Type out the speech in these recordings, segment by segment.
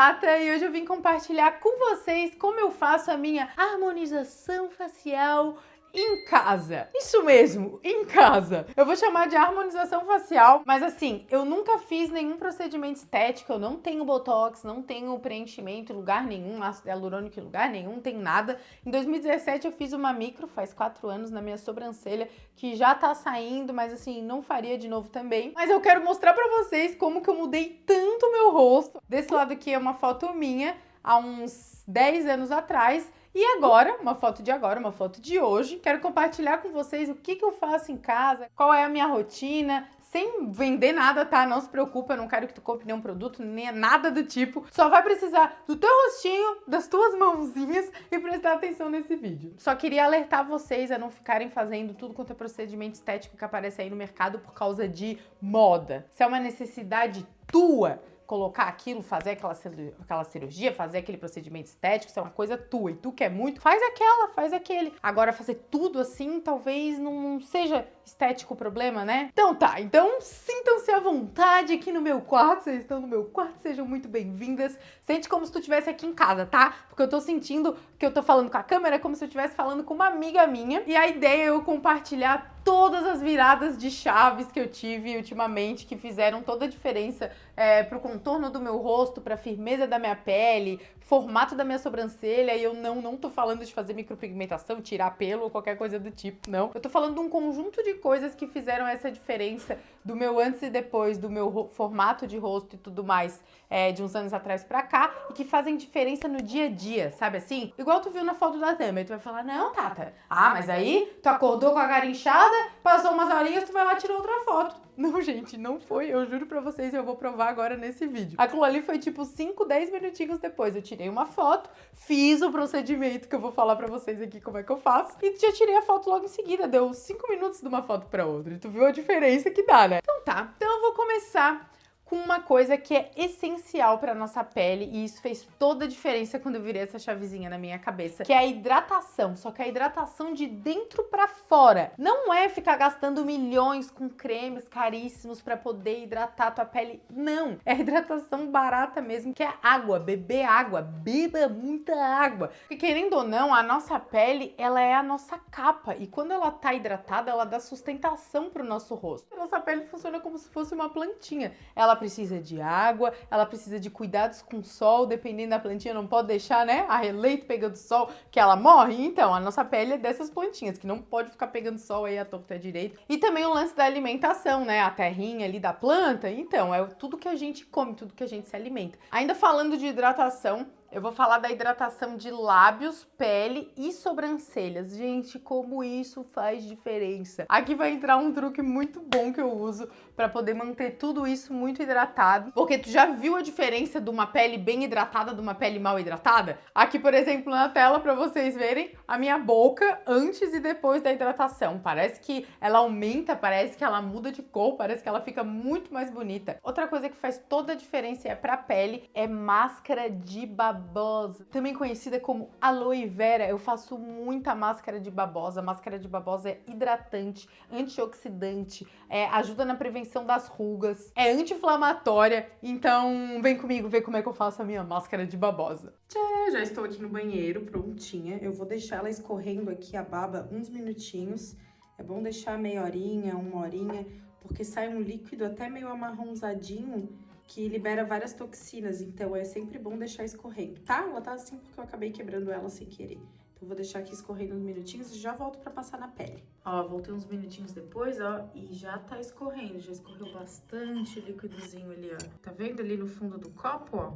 Tata e hoje eu vim compartilhar com vocês como eu faço a minha harmonização facial em casa. Isso mesmo, em casa. Eu vou chamar de harmonização facial, mas assim, eu nunca fiz nenhum procedimento estético, eu não tenho botox, não tenho preenchimento lugar nenhum, ácido hialurônico em lugar nenhum, tem nada. Em 2017 eu fiz uma micro, faz quatro anos, na minha sobrancelha, que já tá saindo, mas assim, não faria de novo também. Mas eu quero mostrar pra vocês como que eu mudei tanto meu rosto. Desse lado aqui é uma foto minha, há uns 10 anos atrás, e agora, uma foto de agora, uma foto de hoje, quero compartilhar com vocês o que, que eu faço em casa, qual é a minha rotina, sem vender nada, tá? Não se preocupa, eu não quero que tu compre nenhum produto, nem nada do tipo. Só vai precisar do teu rostinho, das tuas mãozinhas e prestar atenção nesse vídeo. Só queria alertar vocês a não ficarem fazendo tudo quanto é procedimento estético que aparece aí no mercado por causa de moda. Se é uma necessidade tua, colocar aquilo, fazer aquela, aquela cirurgia, fazer aquele procedimento estético, isso é uma coisa tua. E tu quer muito, faz aquela, faz aquele. Agora, fazer tudo assim, talvez não seja estético o problema, né? Então tá, então sintam-se à vontade aqui no meu quarto, vocês estão no meu quarto, sejam muito bem-vindas. Sente como se tu estivesse aqui em casa, tá? Porque eu tô sentindo que eu tô falando com a câmera como se eu estivesse falando com uma amiga minha. E a ideia é eu compartilhar todas as viradas de chaves que eu tive ultimamente, que fizeram toda a diferença é, pro contorno do meu rosto, pra firmeza da minha pele, formato da minha sobrancelha, e eu não, não tô falando de fazer micropigmentação, tirar pelo ou qualquer coisa do tipo, não. Eu tô falando de um conjunto de coisas que fizeram essa diferença do meu antes e depois, do meu formato de rosto e tudo mais, é, de uns anos atrás pra cá, e que fazem diferença no dia a dia, sabe assim? Igual tu viu na foto da e tu vai falar, não, Tata, ah, mas aí tu acordou com a cara inchada, passou umas horinhas, tu vai lá e tirou outra foto. Não, gente, não foi. Eu juro pra vocês, eu vou provar agora nesse vídeo. Aquilo ali foi tipo 5, 10 minutinhos depois. Eu tirei uma foto, fiz o procedimento que eu vou falar pra vocês aqui como é que eu faço. E já tirei a foto logo em seguida. Deu 5 minutos de uma foto pra outra. E tu viu a diferença que dá, né? Então tá. Então eu vou começar com uma coisa que é essencial para nossa pele e isso fez toda a diferença quando eu virei essa chavezinha na minha cabeça, que é a hidratação, só que a hidratação de dentro para fora. Não é ficar gastando milhões com cremes caríssimos para poder hidratar a tua pele, não. É hidratação barata mesmo, que é água, beber água, beba muita água. Porque querendo ou não, a nossa pele, ela é a nossa capa e quando ela tá hidratada, ela dá sustentação pro nosso rosto. A nossa pele funciona como se fosse uma plantinha. Ela precisa de água, ela precisa de cuidados com sol, dependendo da plantinha, não pode deixar, né, a releito pegando sol, que ela morre. Então, a nossa pele é dessas plantinhas, que não pode ficar pegando sol aí à torta direito. E também o lance da alimentação, né, a terrinha ali da planta. Então, é tudo que a gente come, tudo que a gente se alimenta. Ainda falando de hidratação, eu vou falar da hidratação de lábios, pele e sobrancelhas. Gente, como isso faz diferença. Aqui vai entrar um truque muito bom que eu uso para poder manter tudo isso muito hidratado. Porque tu já viu a diferença de uma pele bem hidratada de uma pele mal hidratada? Aqui, por exemplo, na tela para vocês verem a minha boca antes e depois da hidratação. Parece que ela aumenta, parece que ela muda de cor, parece que ela fica muito mais bonita. Outra coisa que faz toda a diferença é para pele é máscara de babosa babosa, também conhecida como aloe vera. Eu faço muita máscara de babosa. A máscara de babosa é hidratante, antioxidante, é, ajuda na prevenção das rugas, é anti-inflamatória. Então vem comigo ver como é que eu faço a minha máscara de babosa. Tchê, já estou aqui no banheiro, prontinha. Eu vou deixar ela escorrendo aqui a baba uns minutinhos. É bom deixar meia horinha, uma horinha, porque sai um líquido até meio amarronzadinho que libera várias toxinas, então é sempre bom deixar escorrendo, tá? Ela tá assim porque eu acabei quebrando ela sem querer. Então vou deixar aqui escorrendo uns minutinhos e já volto pra passar na pele. Ó, voltei uns minutinhos depois, ó, e já tá escorrendo, já escorreu bastante líquidozinho ali, ó. Tá vendo ali no fundo do copo, ó?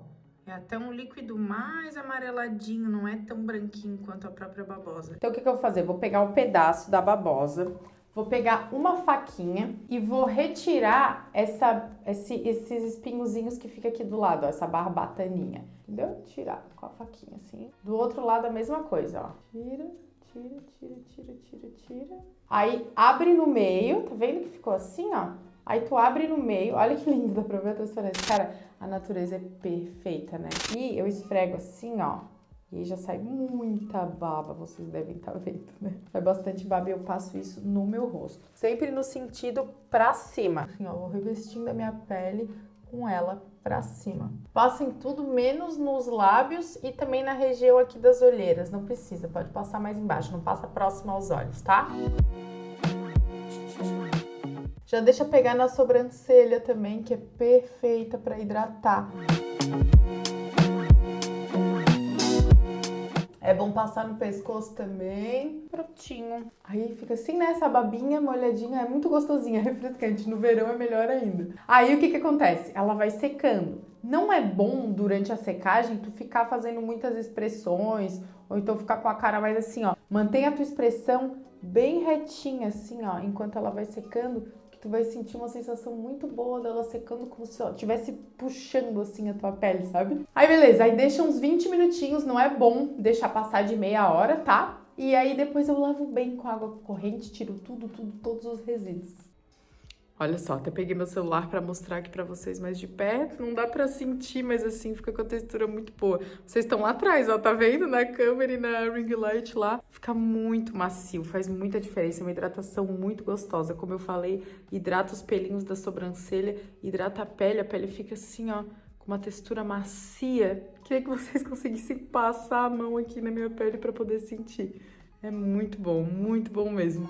É até um líquido mais amareladinho, não é tão branquinho quanto a própria babosa. Então o que, que eu vou fazer? Vou pegar um pedaço da babosa, Vou pegar uma faquinha e vou retirar essa, esse, esses espinhozinhos que fica aqui do lado, ó, essa barbataninha. Entendeu? Tirar com a faquinha assim. Do outro lado a mesma coisa, ó. Tira, tira, tira, tira, tira, tira. Aí abre no meio, tá vendo que ficou assim, ó? Aí tu abre no meio, olha que lindo, dá pra ver a transparência. Cara, a natureza é perfeita, né? E eu esfrego assim, ó, e já sai muita baba, vocês devem estar tá vendo, né? Sai bastante baba e eu passo isso no meu rosto. Sempre no sentido pra cima. Assim, ó, vou revestindo a minha pele com ela pra cima. Passa em tudo, menos nos lábios e também na região aqui das olheiras. Não precisa, pode passar mais embaixo, não passa próximo aos olhos, tá? Já deixa pegar na sobrancelha também, que é perfeita para hidratar. É bom passar no pescoço também. Prontinho. Aí fica assim, né? Essa babinha molhadinha é muito gostosinha, refrescante. No verão é melhor ainda. Aí o que que acontece? Ela vai secando. Não é bom durante a secagem tu ficar fazendo muitas expressões ou então ficar com a cara mais assim, ó. Mantenha a tua expressão bem retinha assim, ó, enquanto ela vai secando, tu vai sentir uma sensação muito boa dela secando como se estivesse puxando assim a tua pele, sabe? Aí beleza, aí deixa uns 20 minutinhos, não é bom deixar passar de meia hora, tá? E aí depois eu lavo bem com água corrente, tiro tudo, tudo, todos os resíduos. Olha só, até peguei meu celular para mostrar aqui para vocês mais de perto. Não dá para sentir, mas assim fica com a textura muito boa. Vocês estão lá atrás, ó, tá vendo? Na câmera e na ring light lá. Fica muito macio, faz muita diferença. É uma hidratação muito gostosa. Como eu falei, hidrata os pelinhos da sobrancelha, hidrata a pele. A pele fica assim, ó, com uma textura macia. Queria que vocês conseguissem passar a mão aqui na minha pele para poder sentir. É muito bom, muito bom mesmo.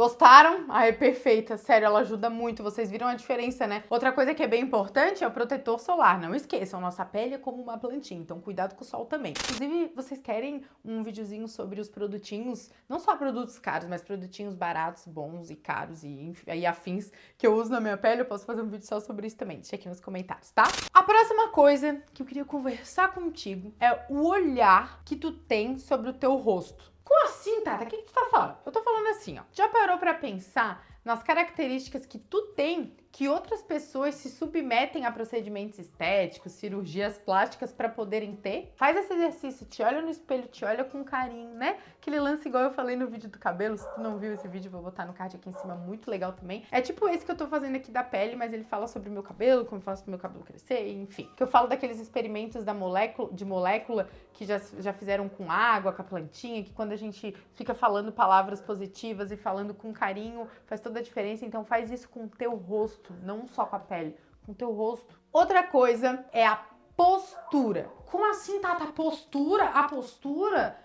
Gostaram? Ah, é perfeita. Sério, ela ajuda muito. Vocês viram a diferença, né? Outra coisa que é bem importante é o protetor solar. Não esqueçam, nossa pele é como uma plantinha, então cuidado com o sol também. Inclusive, vocês querem um videozinho sobre os produtinhos, não só produtos caros, mas produtinhos baratos, bons e caros e, e afins que eu uso na minha pele? Eu posso fazer um vídeo só sobre isso também. Deixa aqui nos comentários, tá? A próxima coisa que eu queria conversar contigo é o olhar que tu tem sobre o teu rosto. Como assim, Tata? O que, que tu tá falando? Eu tô falando assim, ó. Já parou pra pensar nas características que tu tem que outras pessoas se submetem a procedimentos estéticos, cirurgias plásticas para poderem ter. Faz esse exercício, te olha no espelho, te olha com carinho, né? Aquele lance igual eu falei no vídeo do cabelo, se tu não viu esse vídeo, vou botar no card aqui em cima, muito legal também. É tipo esse que eu tô fazendo aqui da pele, mas ele fala sobre o meu cabelo, como eu faço pro meu cabelo crescer, enfim. Que eu falo daqueles experimentos da molécula, de molécula que já, já fizeram com água, com a plantinha, que quando a gente fica falando palavras positivas e falando com carinho, faz toda a diferença. Então faz isso com o teu rosto rosto, não só com a pele, com o teu rosto. Outra coisa é a postura. Como assim, Tata? Postura? A postura?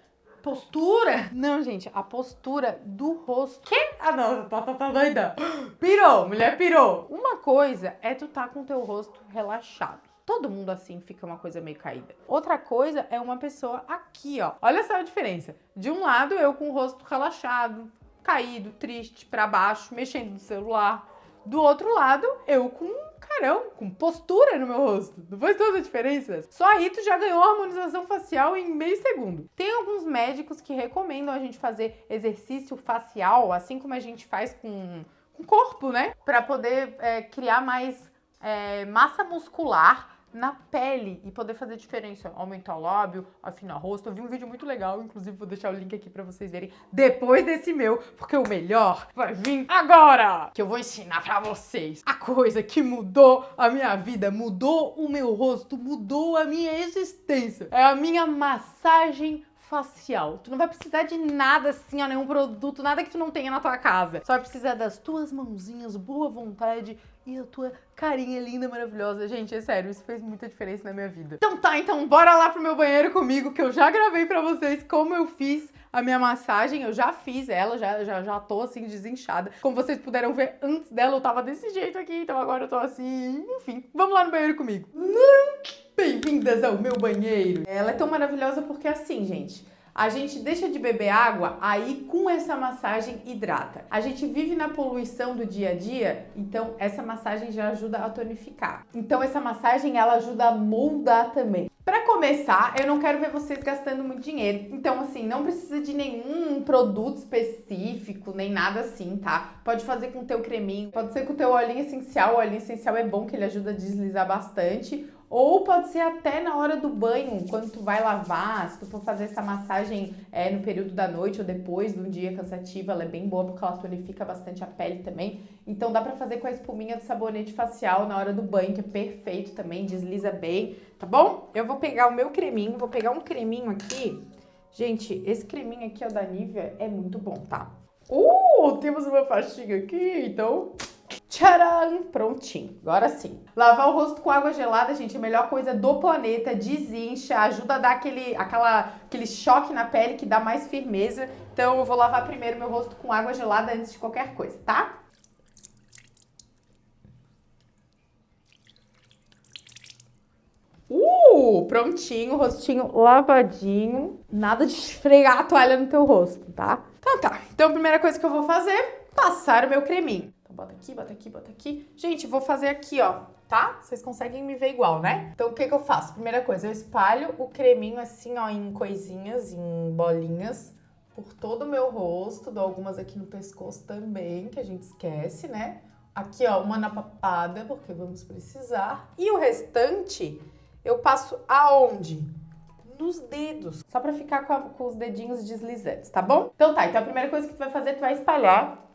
Postura? Não, gente, a postura do rosto. Que? Ah, não, tá, tá, tá doida. Pirou, mulher pirou. Uma coisa é tu tá com o teu rosto relaxado. Todo mundo assim fica uma coisa meio caída. Outra coisa é uma pessoa aqui, ó. Olha só a diferença. De um lado, eu com o rosto relaxado, caído, triste, para baixo, mexendo no celular. Do outro lado, eu com carão, com postura no meu rosto. Não faz toda a diferença? Só aí tu já ganhou a harmonização facial em meio segundo. Tem alguns médicos que recomendam a gente fazer exercício facial, assim como a gente faz com o corpo, né? Para poder é, criar mais é, massa muscular na pele e poder fazer diferença, aumentar o lábio, afinar o rosto. Eu vi um vídeo muito legal, inclusive vou deixar o link aqui para vocês verem depois desse meu, porque o melhor vai vir agora, que eu vou ensinar para vocês a coisa que mudou a minha vida, mudou o meu rosto, mudou a minha existência. É a minha massagem facial. Tu não vai precisar de nada assim, ó, nenhum produto, nada que tu não tenha na tua casa. Só vai precisar das tuas mãozinhas, boa vontade e a tua carinha linda, maravilhosa. Gente, é sério, isso fez muita diferença na minha vida. Então tá, então bora lá pro meu banheiro comigo, que eu já gravei pra vocês como eu fiz a minha massagem, eu já fiz ela, já, já, já tô assim desinchada. Como vocês puderam ver, antes dela eu tava desse jeito aqui, então agora eu tô assim, enfim. Vamos lá no banheiro comigo. Bem-vindas ao meu banheiro. Ela é tão maravilhosa porque assim, gente, a gente deixa de beber água, aí com essa massagem hidrata. A gente vive na poluição do dia a dia, então essa massagem já ajuda a tonificar. Então essa massagem ela ajuda a moldar também. Para começar, eu não quero ver vocês gastando muito dinheiro. Então, assim, não precisa de nenhum produto específico, nem nada assim, tá? Pode fazer com o teu creminho, pode ser com o teu olhinho essencial. O olhinho essencial é bom que ele ajuda a deslizar bastante. Ou pode ser até na hora do banho, quando tu vai lavar, se tu for fazer essa massagem é, no período da noite ou depois de um dia cansativo, ela é bem boa porque ela tonifica bastante a pele também. Então dá pra fazer com a espuminha do sabonete facial na hora do banho, que é perfeito também, desliza bem, tá bom? Eu vou pegar o meu creminho, vou pegar um creminho aqui Gente, esse creminho aqui, ó, da Nivea, é muito bom, tá? Uh, temos uma faixinha aqui, então... Tcharam! Prontinho. Agora sim. Lavar o rosto com água gelada, gente, é a melhor coisa do planeta. Desincha, ajuda a dar aquele, aquela, aquele choque na pele que dá mais firmeza. Então eu vou lavar primeiro meu rosto com água gelada antes de qualquer coisa, tá? Prontinho, rostinho lavadinho. Nada de esfregar a toalha no teu rosto, tá? Então tá. Então a primeira coisa que eu vou fazer, passar o meu creminho. Então bota aqui, bota aqui, bota aqui. Gente, vou fazer aqui, ó, tá? Vocês conseguem me ver igual, né? Então o que que eu faço? Primeira coisa, eu espalho o creminho assim, ó, em coisinhas, em bolinhas por todo o meu rosto. Dou algumas aqui no pescoço também, que a gente esquece, né? Aqui, ó, uma na papada, porque vamos precisar. E o restante eu passo aonde? Nos dedos, só pra ficar com, a, com, os dedinhos deslizantes, tá bom? Então tá, então a primeira coisa que tu vai fazer, tu vai espalhar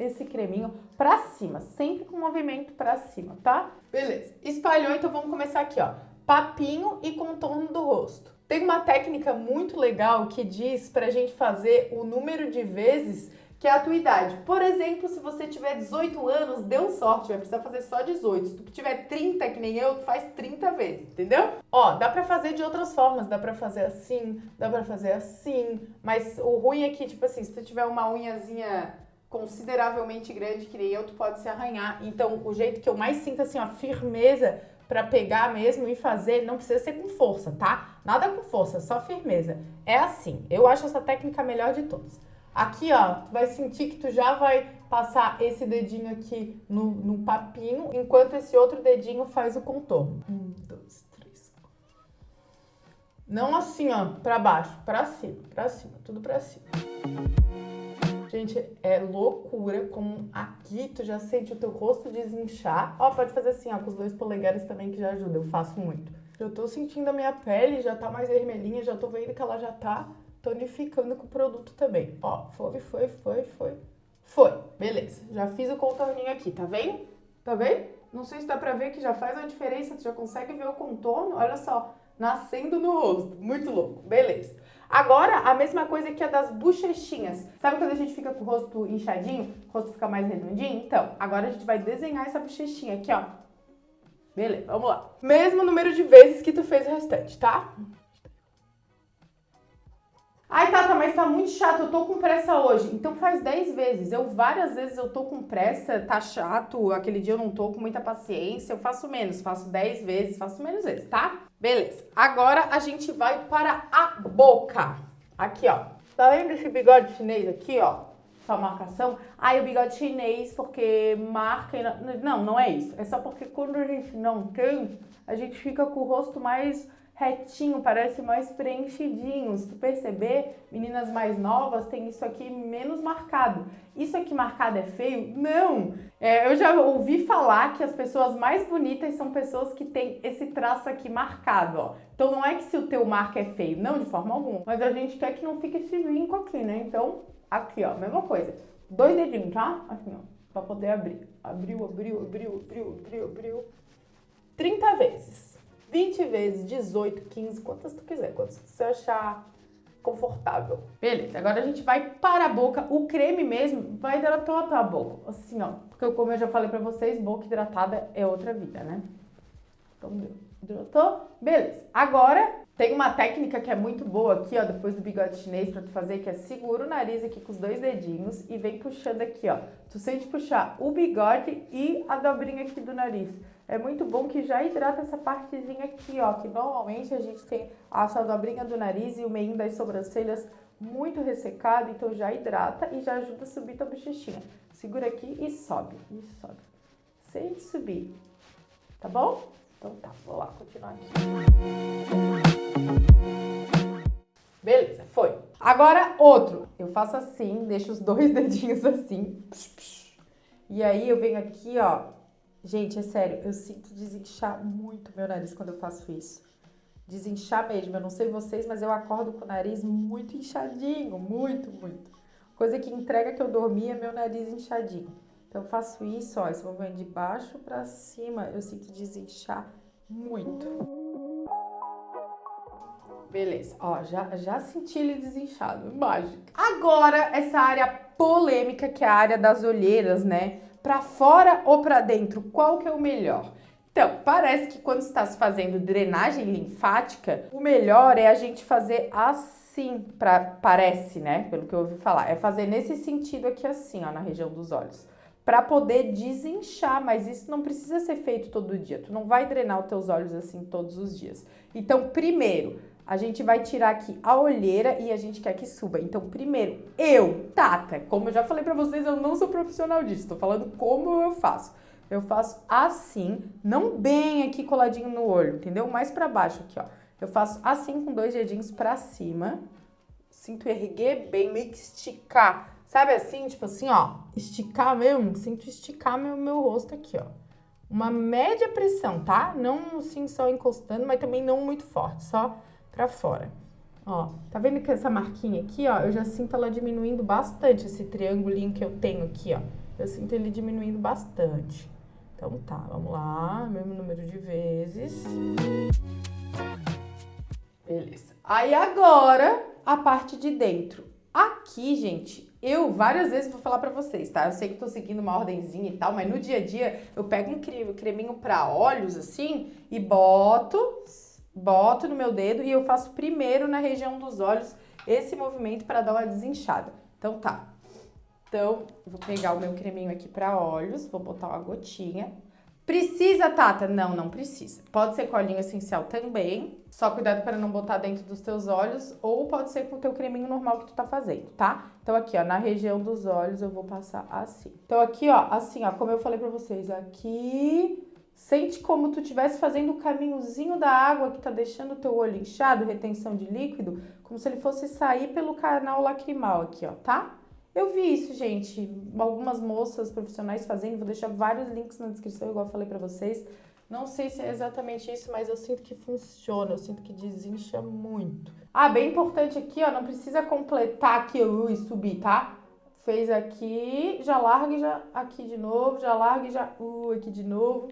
esse creminho pra cima, sempre com movimento pra cima, tá? Beleza, espalhou, então vamos começar aqui, ó. Papinho e contorno do rosto. Tem uma técnica muito legal que diz pra gente fazer o número de vezes que é a tua idade. Por exemplo, se você tiver 18 anos, deu sorte, vai precisar fazer só 18. Se tu tiver 30, que nem eu, tu faz 30 vezes, entendeu? Ó, dá pra fazer de outras formas, dá pra fazer assim, dá pra fazer assim, mas o ruim é que, tipo assim, se tu tiver uma unhazinha consideravelmente grande, que nem eu, tu pode se arranhar. Então, o jeito que eu mais sinto, assim, ó, firmeza para pegar mesmo e fazer, não precisa ser com força, tá? Nada com força, só firmeza. É assim, eu acho essa técnica a melhor de todas. Aqui, ó, tu vai sentir que tu já vai passar esse dedinho aqui no, no papinho, enquanto esse outro dedinho faz o contorno. Um, dois, três, quatro. Não assim, ó, pra baixo, pra cima, pra cima, tudo pra cima. Gente, é loucura como aqui tu já sente o teu rosto desinchar. Ó, pode fazer assim, ó, com os dois polegares também que já ajuda, eu faço muito. Eu tô sentindo a minha pele, já tá mais vermelhinha, já tô vendo que ela já tá tonificando com o produto também. Ó, foi, foi, foi, foi. Foi, beleza. Já fiz o contorninho aqui, tá vendo? Tá vendo? Não sei se dá pra ver que já faz uma diferença, tu já consegue ver o contorno, olha só, nascendo no rosto. Muito louco, beleza. Agora, a mesma coisa que a das bochechinhas. Sabe quando a gente fica com o rosto inchadinho, o rosto fica mais redondinho? Então, agora a gente vai desenhar essa bochechinha aqui, ó. Beleza, vamos lá. Mesmo número de vezes que tu fez o restante, tá? Ai, Tata, mas tá muito chato, eu tô com pressa hoje. Então faz 10 vezes. Eu várias vezes eu tô com pressa, tá chato, aquele dia eu não tô com muita paciência, eu faço menos, faço 10 vezes, faço menos vezes, tá? Beleza. Agora a gente vai para a boca. Aqui, ó. Tá vendo esse bigode chinês aqui, ó? Essa marcação. Ai, o bigode chinês porque marca... Não, não é isso. É só porque quando a gente não tem, a gente fica com o rosto mais retinho, parece mais preenchidinho. Se tu perceber, meninas mais novas têm isso aqui menos marcado. Isso aqui marcado é feio? Não! É, eu já ouvi falar que as pessoas mais bonitas são pessoas que têm esse traço aqui marcado, ó. Então não é que se o teu marco é feio, não, de forma alguma. Mas a gente quer que não fique esse vinco aqui, né? Então, aqui, ó, mesma coisa. Dois dedinhos, tá? Assim, ó, pra poder abrir. Abriu, abriu, abriu, abriu, abriu, abriu. 30 vezes. 20 vezes, 18, 15, quantas tu quiser, quantas você achar confortável. Beleza, agora a gente vai para a boca. O creme mesmo vai hidratar a tua boca, assim, ó. Porque como eu já falei pra vocês, boca hidratada é outra vida, né? Então, hidratou? Beleza. Agora, tem uma técnica que é muito boa aqui, ó, depois do bigode chinês pra tu fazer, que é segura o nariz aqui com os dois dedinhos e vem puxando aqui, ó. Tu sente puxar o bigode e a dobrinha aqui do nariz é muito bom que já hidrata essa partezinha aqui, ó, que normalmente a gente tem a dobrinha do nariz e o meio das sobrancelhas muito ressecado, então já hidrata e já ajuda a subir tua bochechinha. Segura aqui e sobe, e sobe. Sem subir, tá bom? Então tá, vou lá continuar aqui. Beleza, foi. Agora outro. Eu faço assim, deixo os dois dedinhos assim. E aí eu venho aqui, ó, Gente, é sério, eu sinto desinchar muito meu nariz quando eu faço isso. Desinchar mesmo. Eu não sei vocês, mas eu acordo com o nariz muito inchadinho, muito, muito. Coisa que entrega que eu dormi é meu nariz inchadinho. Então eu faço isso, ó, movimento de baixo para cima, eu sinto desinchar muito. beleza. Ó, já, já senti ele desinchado, mágico. Agora, essa área polêmica, que é a área das olheiras, né? Pra fora ou pra dentro, qual que é o melhor? Então, parece que quando está se fazendo drenagem linfática, o melhor é a gente fazer assim, pra, parece, né? Pelo que eu ouvi falar. É fazer nesse sentido aqui assim, ó, na região dos olhos para poder desinchar, mas isso não precisa ser feito todo dia. Tu não vai drenar os teus olhos assim todos os dias. Então, primeiro, a gente vai tirar aqui a olheira e a gente quer que suba. Então, primeiro, eu, Tata, como eu já falei para vocês, eu não sou profissional disso, tô falando como eu faço. Eu faço assim, não bem aqui coladinho no olho, entendeu? Mais para baixo aqui, ó. Eu faço assim com dois dedinhos para cima. Sinto erguer bem, meio que esticar Sabe assim, tipo assim, ó, esticar mesmo, sinto esticar meu, meu rosto aqui, ó. Uma média pressão, tá? Não assim só encostando, mas também não muito forte, só pra fora. Ó, tá vendo que essa marquinha aqui, ó, eu já sinto ela diminuindo bastante, esse triangulinho que eu tenho aqui, ó. Eu sinto ele diminuindo bastante. Então tá, vamos lá, mesmo número de vezes. Beleza. Aí agora, a parte de dentro. Aqui, gente, eu várias vezes vou falar pra vocês, tá? Eu sei que tô seguindo uma ordenzinha e tal, mas no dia a dia eu pego um creminho pra olhos, assim, e boto, boto no meu dedo e eu faço primeiro na região dos olhos esse movimento para dar uma desinchada. Então tá. Então, vou pegar o meu creminho aqui pra olhos, vou botar uma gotinha. Precisa, Tata? Não, não precisa. Pode ser colinho essencial também, só cuidado para não botar dentro dos teus olhos, ou pode ser com o teu creminho normal que tu tá fazendo, tá? Então aqui, ó, na região dos olhos eu vou passar assim. Então aqui, ó, assim, ó, como eu falei pra vocês, aqui... Sente como tu estivesse fazendo o caminhozinho da água que tá deixando o teu olho inchado, retenção de líquido, como se ele fosse sair pelo canal lacrimal aqui, ó, tá? Eu vi isso, gente, algumas moças profissionais fazendo, vou deixar vários links na descrição, igual eu falei pra vocês. Não sei se é exatamente isso, mas eu sinto que funciona, eu sinto que desincha muito. Ah, bem importante aqui, ó, não precisa completar aqui uh, e subir, tá? Fez aqui, já larga e já aqui de novo, já larga e já uh, aqui de novo.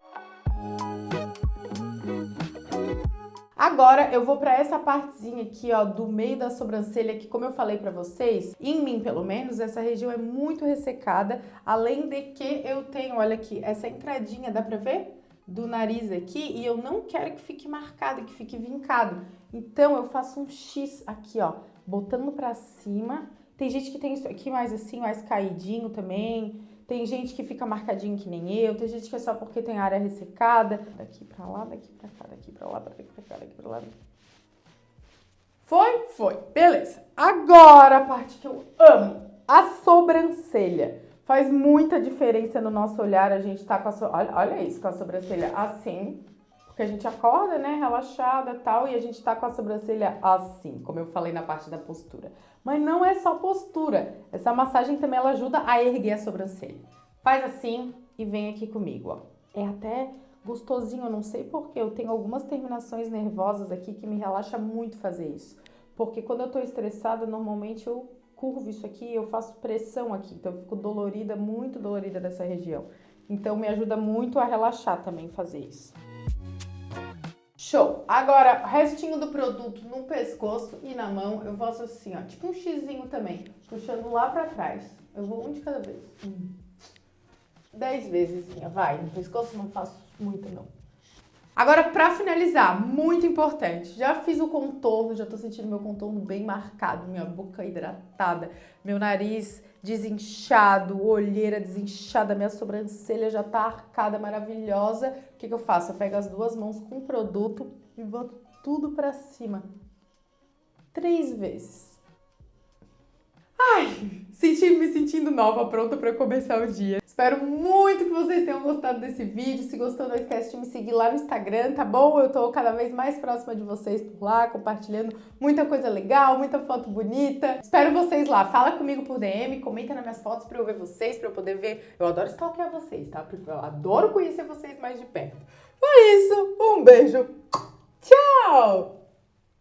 Agora eu vou para essa partezinha aqui, ó, do meio da sobrancelha, que como eu falei para vocês, em mim pelo menos, essa região é muito ressecada, além de que eu tenho, olha aqui, essa entradinha, dá pra ver? Do nariz aqui, e eu não quero que fique marcado, que fique vincado. Então eu faço um X aqui, ó, botando pra cima. Tem gente que tem isso aqui mais assim, mais caidinho também, tem gente que fica marcadinho que nem eu, tem gente que é só porque tem área ressecada. Daqui pra lá, daqui pra cá, daqui pra lá, daqui pra cá, daqui pra lá. Foi? Foi. Beleza. Agora a parte que eu amo, a sobrancelha. Faz muita diferença no nosso olhar, a gente tá com a... So... Olha, olha isso, com a sobrancelha assim, porque a gente acorda, né, relaxada tal, e a gente tá com a sobrancelha assim, como eu falei na parte da postura. Mas não é só postura, essa massagem também ela ajuda a erguer a sobrancelha. Faz assim e vem aqui comigo, ó. É até gostosinho, eu não sei porquê, eu tenho algumas terminações nervosas aqui que me relaxa muito fazer isso. Porque quando eu tô estressada, normalmente eu curvo isso aqui, eu faço pressão aqui, então eu fico dolorida, muito dolorida dessa região. Então me ajuda muito a relaxar também fazer isso. Show! Agora, restinho do produto no pescoço e na mão, eu faço assim, ó, tipo um xizinho também, puxando lá pra trás. Eu vou um de cada vez. Um. Dez vezes, vai. No pescoço não faço muito, não. Agora, pra finalizar, muito importante, já fiz o contorno, já tô sentindo meu contorno bem marcado, minha boca hidratada, meu nariz desinchado, olheira desinchada, minha sobrancelha já tá arcada, maravilhosa. O que, que eu faço? Eu pego as duas mãos com o produto e boto tudo pra cima. Três vezes. Ai, senti, me sentindo nova, pronta para começar o dia. Espero muito que vocês tenham gostado desse vídeo. Se gostou, não esquece de me seguir lá no Instagram, tá bom? Eu tô cada vez mais próxima de vocês por lá, compartilhando muita coisa legal, muita foto bonita. Espero vocês lá. Fala comigo por DM, comenta nas minhas fotos pra eu ver vocês, pra eu poder ver. Eu adoro stalkear vocês, tá? Porque eu adoro conhecer vocês mais de perto. Foi isso. Um beijo. Tchau!